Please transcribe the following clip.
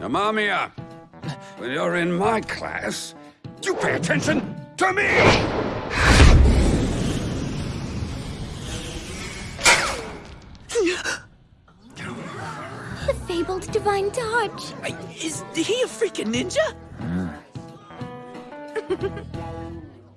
Amamiya, when you're in my class, you pay attention to me! The fabled divine dodge. Is he a freaking ninja? Hmm.